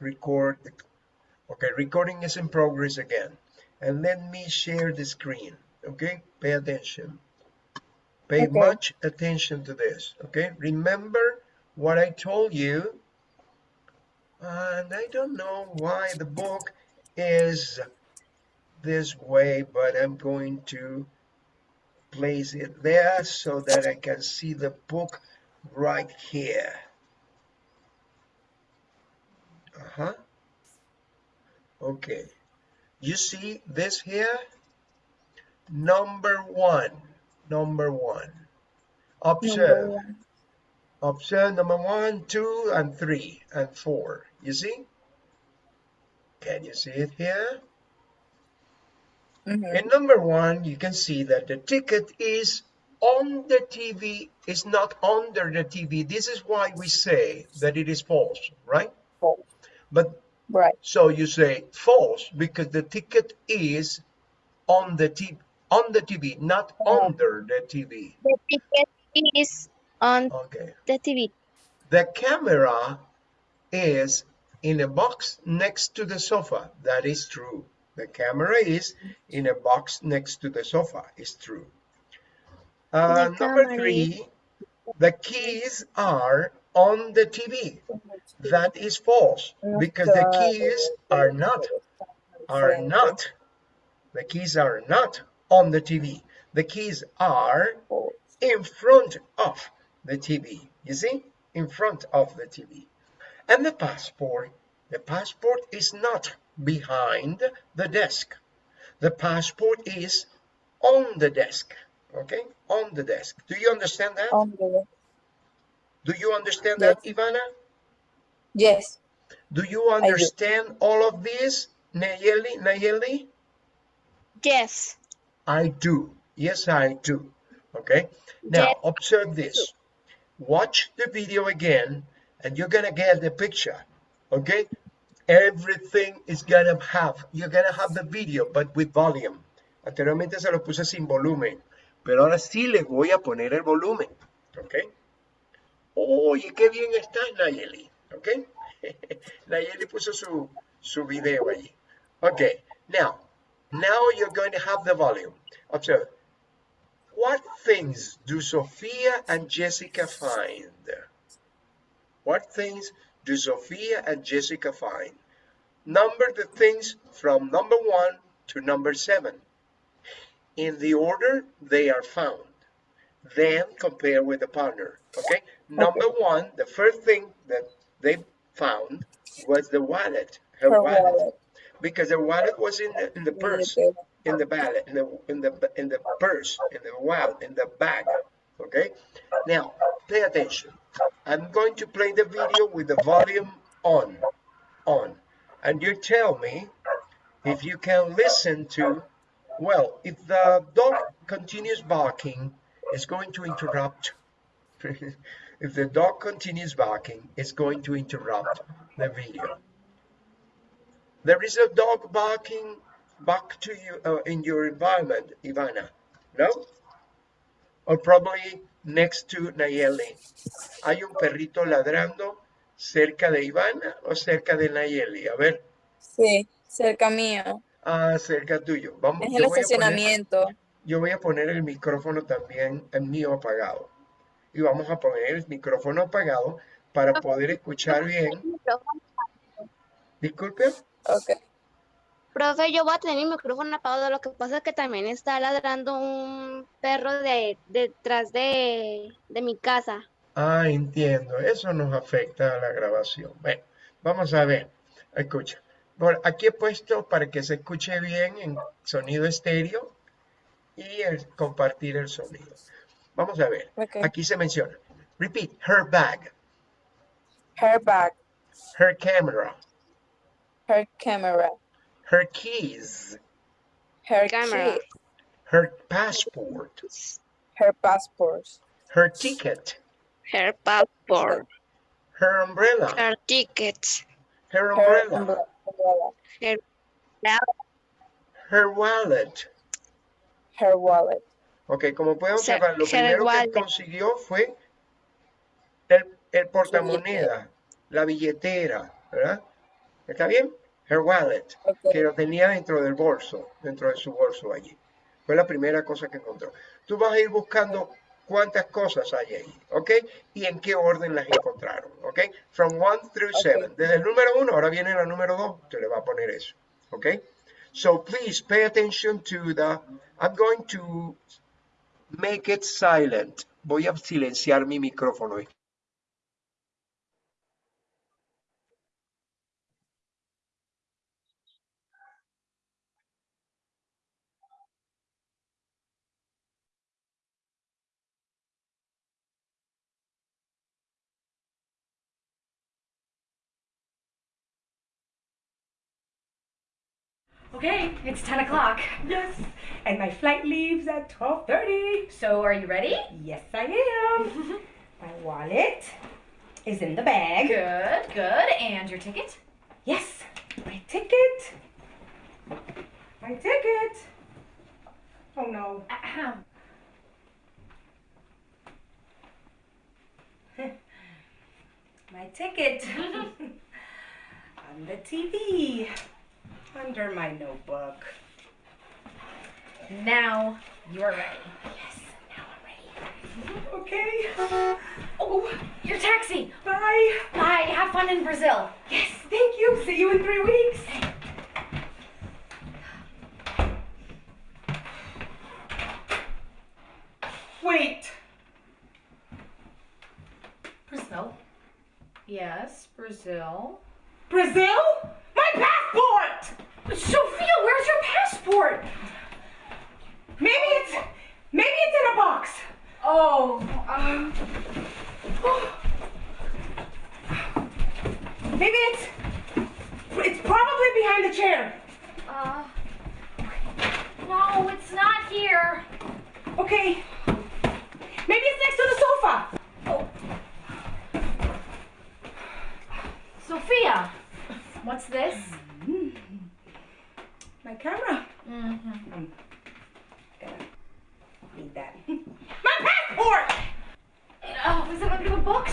record. Okay, recording is in progress again. And let me share the screen. Okay, pay attention. Pay okay. much attention to this. Okay, remember what I told you. And I don't know why the book is this way, but I'm going to place it there so that I can see the book right here. Uh-huh. Okay. You see this here? Number one. Number one. Observe. Number one. Observe number one, two, and three, and four. You see? Can you see it here? Mm -hmm. In number one, you can see that the ticket is on the TV, is not under the TV. This is why we say that it is false, right? False. But right. So you say false because the ticket is on the TV, on the TV, not oh. under the TV. The ticket is on okay. the TV. The camera is in a box next to the sofa. That is true. The camera is in a box next to the sofa. It's true. Uh, number three, the keys are on the TV. That is false because the keys are not, are not, the keys are not on the TV. The keys are in front of the TV. You see, in front of the TV. And the passport, the passport is not behind the desk. The passport is on the desk, okay? On the desk. Do you understand that? On the Do you understand yes. that, Ivana? Yes. Do you understand all of this, Nayeli? Nayeli? Yes. I do. Yes, I do. Okay. Now, yes. observe this. Watch the video again, and you're going to get the picture. Okay everything is gonna have, you're gonna have the video, but with volume. Anteriormente se lo puse sin volumen, pero ahora sí le voy a poner el volumen, ¿ok? Oye, qué bien está Nayeli, ¿ok? Nayeli puso su, su video allí. Ok, now, now you're going to have the volume. Observe. What things do Sophia and Jessica find? What things do Sophia and Jessica find? Number the things from number one to number seven in the order they are found. Then compare with the partner. Okay. Number okay. one, the first thing that they found was the wallet, her, her wallet. wallet. because her wallet was in the in the purse, in the bag, in the in the in the purse, in the wallet, in the bag. Okay. Now pay attention. I'm going to play the video with the volume on, on and you tell me if you can listen to, well, if the dog continues barking, it's going to interrupt. if the dog continues barking, it's going to interrupt the video. There is a dog barking back to you uh, in your environment, Ivana, no? Or probably next to Nayeli. Hay un perrito ladrando cerca de Ivana o cerca de Nayeli? A ver. Sí, cerca mío. Ah, cerca tuyo. Vamos, es el estacionamiento. yo voy a poner el micrófono también, el mío apagado. Y vamos a poner el micrófono apagado para poder escuchar bien. Disculpe. Ok. Profe, yo voy a tener mi micrófono apagado. Lo que pasa es que también está ladrando un perro de, detrás de, de mi casa. Ah, entiendo. Eso nos afecta a la grabación. Bueno, vamos a ver. Escucha. Por aquí he puesto para que se escuche bien en sonido estéreo y el, compartir el sonido. Vamos a ver. Aquí se menciona. Repeat. Her bag. Her bag. Her camera. Her camera. Her keys. Her camera. Her passport. Her passport. Her ticket. Her passport. Her umbrella. Her ticket. Her umbrella. Her, her wallet. Her wallet. Ok, como pueden observar, lo primero que consiguió fue el, el portamoneda, la billetera, ¿verdad? ¿Está bien? Her wallet, que lo tenía dentro del bolso, dentro de su bolso allí. Fue la primera cosa que encontró. Tú vas a ir buscando cuántas cosas hay ahí, ¿ok? Y en qué orden las encontraron, ¿ok? From 1 through 7. Desde el número 1, ahora viene la número 2, te le va a poner eso, ¿ok? So please pay attention to the, I'm going to make it silent. Voy a silenciar mi micrófono. Okay, it's 10 o'clock. Yes, and my flight leaves at 12.30. So are you ready? Yes, I am. my wallet is in the bag. Good, good. And your ticket? Yes, my ticket. My ticket. Oh no. Ahem. my ticket. On the TV. Under my notebook. Now you're ready. Yes, now I'm ready. Okay. Oh, your taxi. Bye. Bye. Have fun in Brazil. Yes, thank you. See you in three weeks. Wait. Brazil? Yes, Brazil. Brazil? My passport! Sophia, where's your passport? Maybe it's maybe it's in a box. Oh, um. Maybe it's it's probably behind the chair. Uh. No, it's not here. Okay. Maybe it's next to the sofa. Oh. Sophia, what's this? My camera. Mm-hmm. I'm gonna need that. My passport! Oh, is it under the books?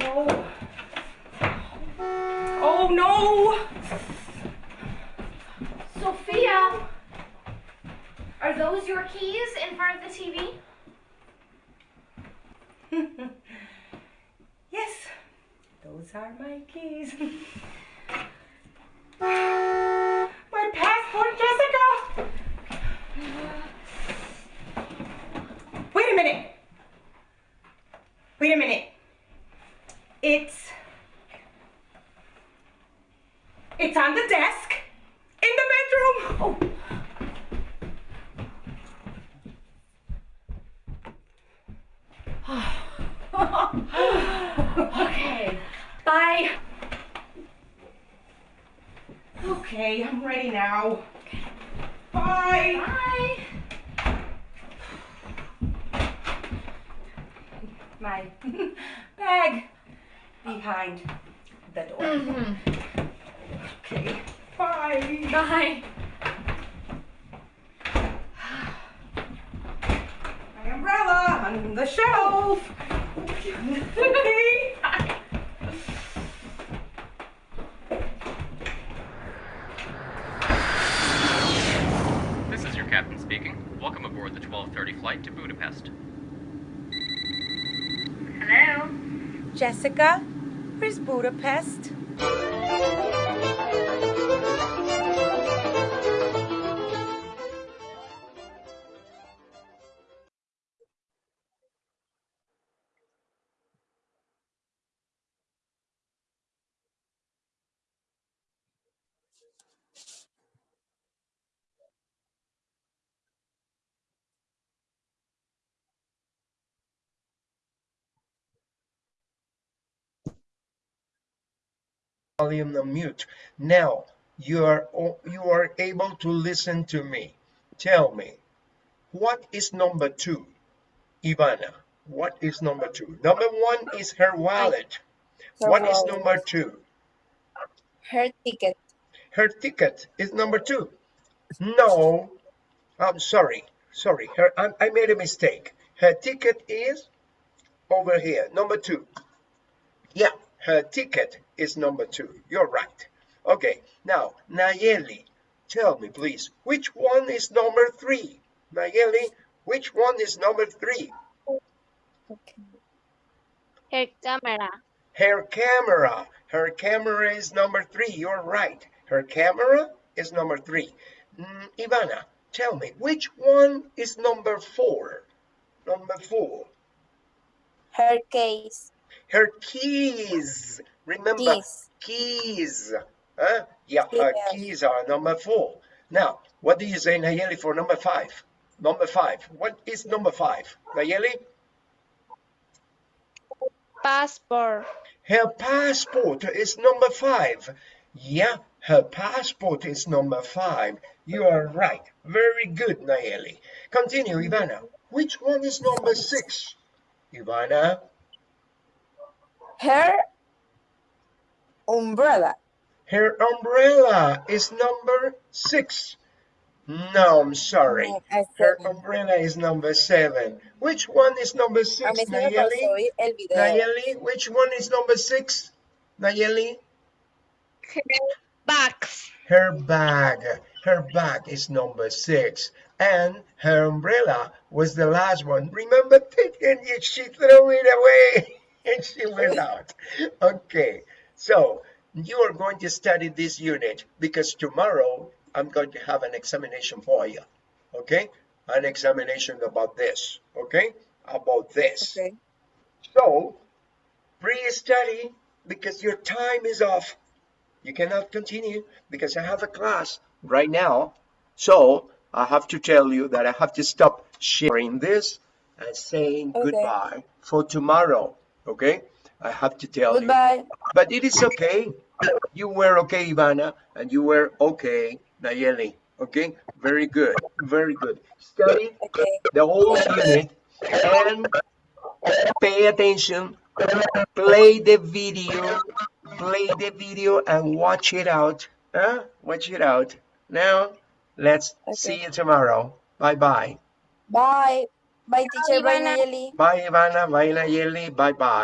No. Oh no! Sophia, are those your keys in front of the TV? yes, those are my keys. my passport, Jessica! Wait a minute. Wait a minute. It's. It's on the desk in the bedroom. Oh. Okay. Bye. Okay, I'm ready now. Bye. Bye. My bag behind the door. Mm-hmm. Okay. Bye. Bye. My umbrella on the shelf. okay. This is your captain speaking. Welcome aboard the 1230 flight to Budapest. Hello. Jessica, where's Budapest? Volume on mute. Now you are you are able to listen to me. Tell me, what is number two? Ivana, what is number two? Number one is her wallet. Her What is wallet. number two? Her ticket. Her ticket is number two. No, I'm sorry, sorry. Her, I, I made a mistake. Her ticket is over here, number two. Yeah, her ticket is number two. You're right. Okay, now, Nayeli, tell me please, which one is number three? Nayeli, which one is number three? Okay. Her camera. Her camera. Her camera is number three. You're right. Her camera is number three. Mm, Ivana, tell me, which one is number four? Number four. Her case. Her keys. Remember, Keys. keys. Huh? Yeah, her Yes. keys are number four. Now, what do you say, Nayeli, for number five? Number five. What is number five? Nayeli? Passport. Her passport is number five. Yeah, her passport is number five. You are right. Very good, Nayeli. Continue, Ivana. Which one is number six? Ivana, Her umbrella. her umbrella is number six. No, I'm sorry. Her umbrella is number seven. Which one is number six, mí se me pasó Nayeli? oír el video. Nayeli, which one is number six? Nayeli? Bags. Her bag, her bag is number six, and her umbrella was the last one. Remember, and she threw it away and she went out. Okay, so you are going to study this unit because tomorrow I'm going to have an examination for you. Okay, an examination about this. Okay, about this. Okay. So, pre-study because your time is off. You cannot continue because I have a class right now. So, I have to tell you that I have to stop sharing this and saying Okay. goodbye for tomorrow. Okay? I have to tell you. Goodbye. But it is okay. You were okay, Ivana, and you were okay, Nayeli. Okay? Very good. Very good. Study Okay. the whole unit and pay attention play the video play the video and watch it out huh? watch it out now let's Okay. see you tomorrow bye bye Bye. Bye, teacher. Bye, Ivana. Nayeli. bye ivana bye nayeli bye bye